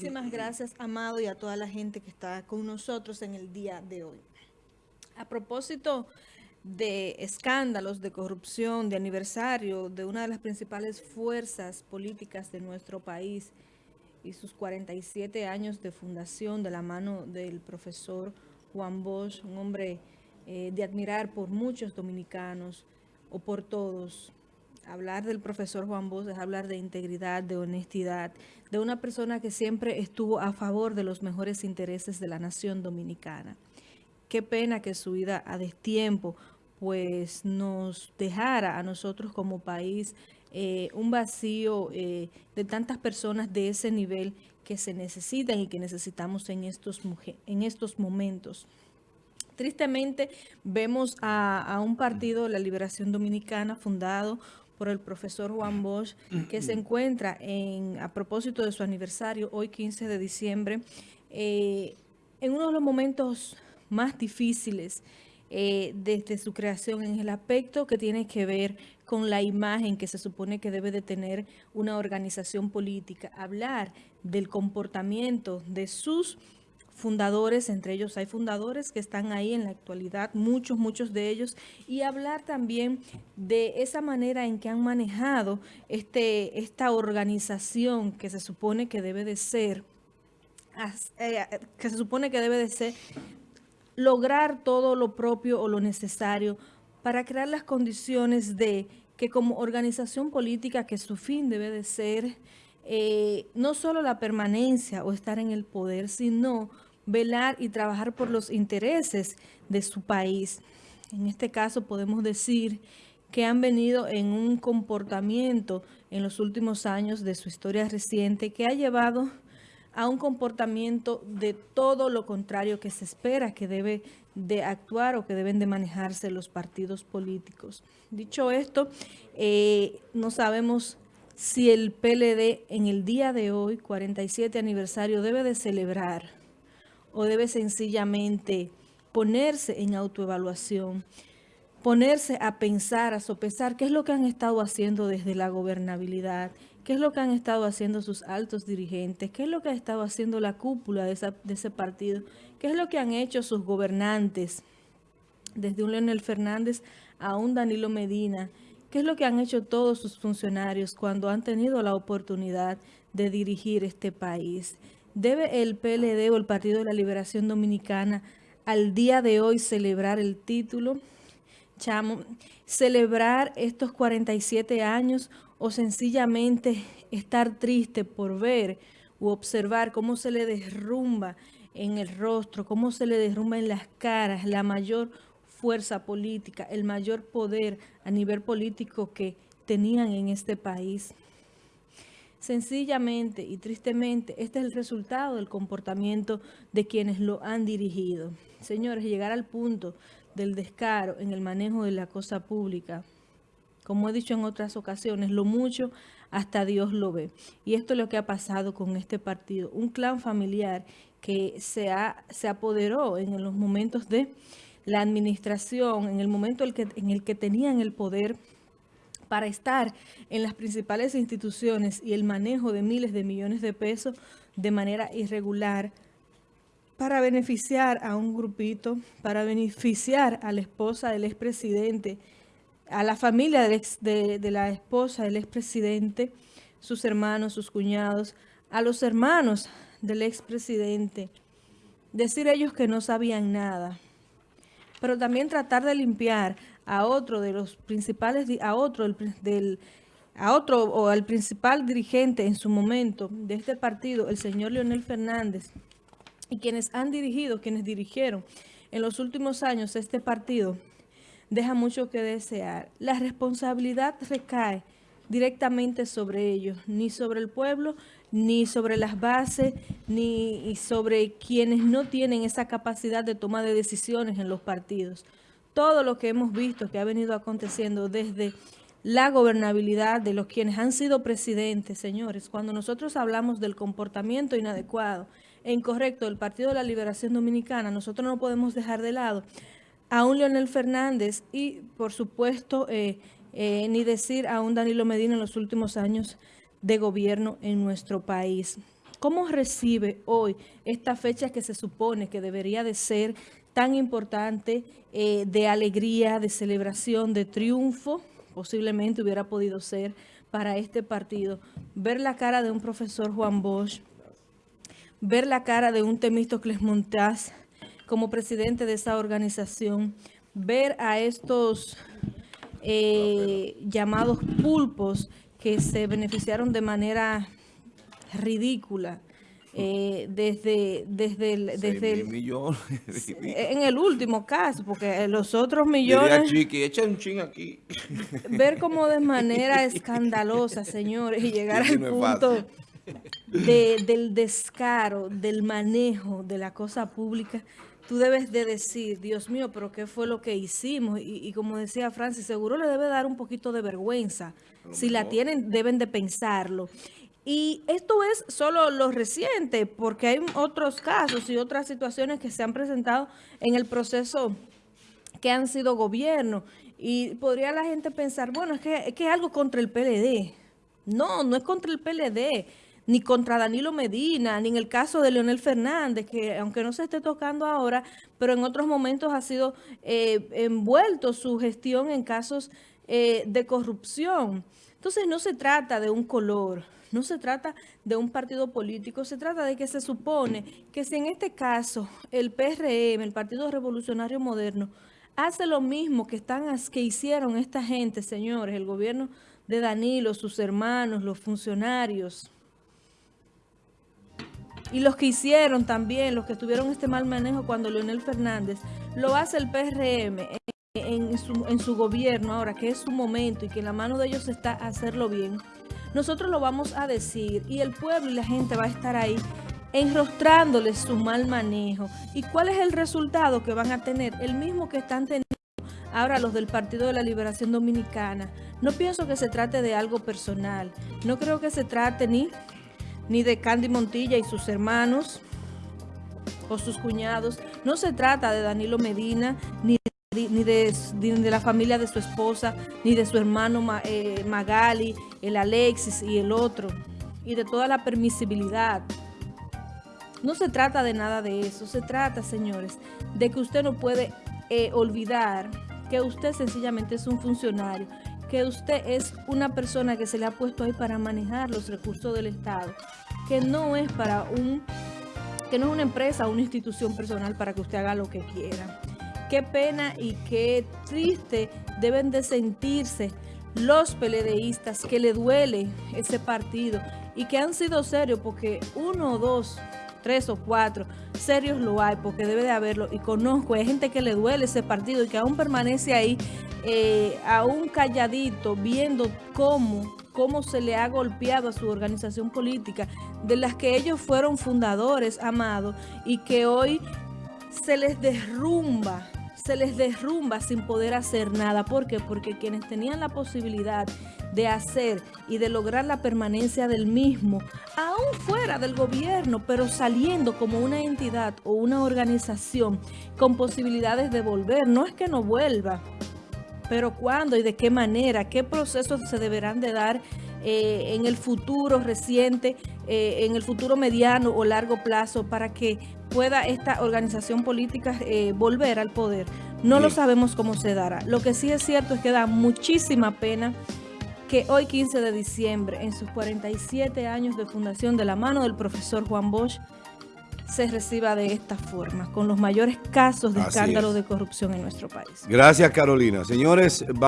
Muchísimas gracias, Amado, y a toda la gente que está con nosotros en el día de hoy. A propósito de escándalos, de corrupción, de aniversario de una de las principales fuerzas políticas de nuestro país y sus 47 años de fundación de la mano del profesor Juan Bosch, un hombre eh, de admirar por muchos dominicanos o por todos. Hablar del profesor Juan Bosch es hablar de integridad, de honestidad, de una persona que siempre estuvo a favor de los mejores intereses de la nación dominicana. Qué pena que su vida a destiempo pues nos dejara a nosotros como país eh, un vacío eh, de tantas personas de ese nivel que se necesitan y que necesitamos en estos, en estos momentos. Tristemente vemos a, un partido, la Liberación Dominicana, fundado por el profesor Juan Bosch, que se encuentra en, a propósito de su aniversario, hoy 15 de diciembre, eh, en uno de los momentos más difíciles eh, desde su creación en el aspecto que tiene que ver con la imagen que se supone que debe de tener una organización política, hablar del comportamiento de sus fundadores, entre ellos hay fundadores que están ahí en la actualidad, muchos, muchos de ellos, y hablar también de esa manera en que han manejado este, esta organización que se supone que debe de ser, eh, que se supone que debe de ser lograr todo lo propio o lo necesario para crear las condiciones de que como organización política, que su fin debe de ser eh, no solo la permanencia o estar en el poder, sino velar y trabajar por los intereses de su país. En este caso podemos decir que han venido en un comportamiento en los últimos años de su historia reciente que ha llevado a un comportamiento de todo lo contrario que se espera que debe de actuar o que deben de manejarse los partidos políticos. Dicho esto, eh, no sabemos si el PLD en el día de hoy, 47 aniversario, debe de celebrar o debe sencillamente ponerse en autoevaluación, ponerse a pensar, a sopesar qué es lo que han estado haciendo desde la gobernabilidad, qué es lo que han estado haciendo sus altos dirigentes, qué es lo que ha estado haciendo la cúpula de, ese partido, qué es lo que han hecho sus gobernantes, desde un Leonel Fernández a un Danilo Medina, qué es lo que han hecho todos sus funcionarios cuando han tenido la oportunidad de dirigir este país. ¿Debe el PLD o el Partido de la Liberación Dominicana al día de hoy celebrar el título? Chamo, celebrar estos 47 años o sencillamente estar triste por ver u observar cómo se le derrumba en el rostro, cómo se le derrumba en las caras la mayor fuerza política, el mayor poder a nivel político que tenían en este país. Sencillamente y tristemente, este es el resultado del comportamiento de quienes lo han dirigido. Señores, llegar al punto del descaro en el manejo de la cosa pública, como he dicho en otras ocasiones, lo mucho hasta Dios lo ve. Y esto es lo que ha pasado con este partido. Un clan familiar que se, se apoderó en los momentos de la administración, en el momento en el que tenían el poder para estar en las principales instituciones y el manejo de miles de millones de pesos de manera irregular, para beneficiar a un grupito, para beneficiar a la esposa del expresidente, a la familia de, la esposa del expresidente, sus hermanos, sus cuñados, a los hermanos del expresidente, decir ellos que no sabían nada, pero también tratar de limpiar a otro de los principales, a otro del, a otro o al principal dirigente en su momento de este partido, el señor Leonel Fernández, y quienes han dirigido, quienes dirigieron en los últimos años este partido, deja mucho que desear. La responsabilidad recae directamente sobre ellos, ni sobre el pueblo, ni sobre las bases, ni sobre quienes no tienen esa capacidad de toma de decisiones en los partidos. Todo lo que hemos visto que ha venido aconteciendo desde la gobernabilidad de los quienes han sido presidentes, señores, cuando nosotros hablamos del comportamiento inadecuado e incorrecto del Partido de la Liberación Dominicana, nosotros no podemos dejar de lado a un Leonel Fernández y, por supuesto, eh, eh, ni decir a un Danilo Medina en los últimos años de gobierno en nuestro país. ¿Cómo recibe hoy esta fecha que se supone que debería de ser tan importante eh, de alegría, de celebración, de triunfo? Posiblemente hubiera podido ser para este partido. Ver la cara de un profesor Juan Bosch, ver la cara de un Temístocles Montaz como presidente de esa organización, ver a estos eh, llamados pulpos que se beneficiaron de manera ridícula eh, desde desde el, desde el, millones en el último caso porque los otros millones chiqui, echa un ching aquí ver como de manera escandalosa señores y llegar al punto de, del descaro del manejo de la cosa pública tú debes de decir, Dios mío, pero ¿qué fue lo que hicimos? Y, como decía Francis, seguro le debe dar un poquito de vergüenza. Si la tienen, deben de pensarlo. Y esto es solo lo reciente, porque hay otros casos y otras situaciones que se han presentado en el proceso que han sido gobierno. Y podría la gente pensar, bueno, es que, es que es algo contra el PLD. No, no es contra el PLD ni contra Danilo Medina, ni en el caso de Leonel Fernández, que aunque no se esté tocando ahora, pero en otros momentos ha sido eh, envuelto su gestión en casos eh, de corrupción. Entonces no se trata de un color, no se trata de un partido político, se trata de que se supone que si en este caso el PRM, el Partido Revolucionario Moderno, hace lo mismo que, están, que hicieron esta gente, señores, el gobierno de Danilo, sus hermanos, los funcionarios, y los que hicieron también, los que tuvieron este mal manejo cuando Leonel Fernández, lo hace el PRM en, su, gobierno ahora, que es su momento y que la mano de ellos está hacerlo bien, nosotros lo vamos a decir y el pueblo y la gente va a estar ahí enrostrándoles su mal manejo. ¿Y cuál es el resultado que van a tener? El mismo que están teniendo ahora los del Partido de la Liberación Dominicana. No pienso que se trate de algo personal. No creo que se trate ni ni de Candy Montilla y sus hermanos o sus cuñados. No se trata de Danilo Medina, ni, ni, de, la familia de su esposa, ni de su hermano eh, Magali, el Alexis y el otro, y de toda la permisibilidad. No se trata de nada de eso, se trata, señores, de que usted no puede eh, olvidar que usted sencillamente es un funcionario que usted es una persona que se le ha puesto ahí para manejar los recursos del Estado, que no es para un, que no es una empresa o una institución personal para que usted haga lo que quiera. Qué pena y qué triste deben de sentirse los peledeístas que le duele ese partido y que han sido serios porque uno dos tres o cuatro, serios lo hay, porque debe de haberlo, y conozco, hay gente que le duele ese partido y que aún permanece ahí, eh, aún calladito, viendo cómo, cómo se le ha golpeado a su organización política, de las que ellos fueron fundadores, amados, y que hoy se les derrumba se les derrumba sin poder hacer nada. ¿Por qué? Porque quienes tenían la posibilidad de hacer y de lograr la permanencia del mismo, aún fuera del gobierno, pero saliendo como una entidad o una organización con posibilidades de volver. No es que no vuelva, pero cuándo y de qué manera, qué procesos se deberán de dar eh, en el futuro reciente, eh, en el futuro mediano o largo plazo para que pueda esta organización política eh, volver al poder. No lo sabemos cómo se dará. Lo que sí es cierto es que da muchísima pena que hoy 15 de diciembre, en sus 47 años de fundación de la mano del profesor Juan Bosch, se reciba de esta forma, con los mayores casos de escándalo de corrupción en nuestro país. Gracias, Carolina. Señores,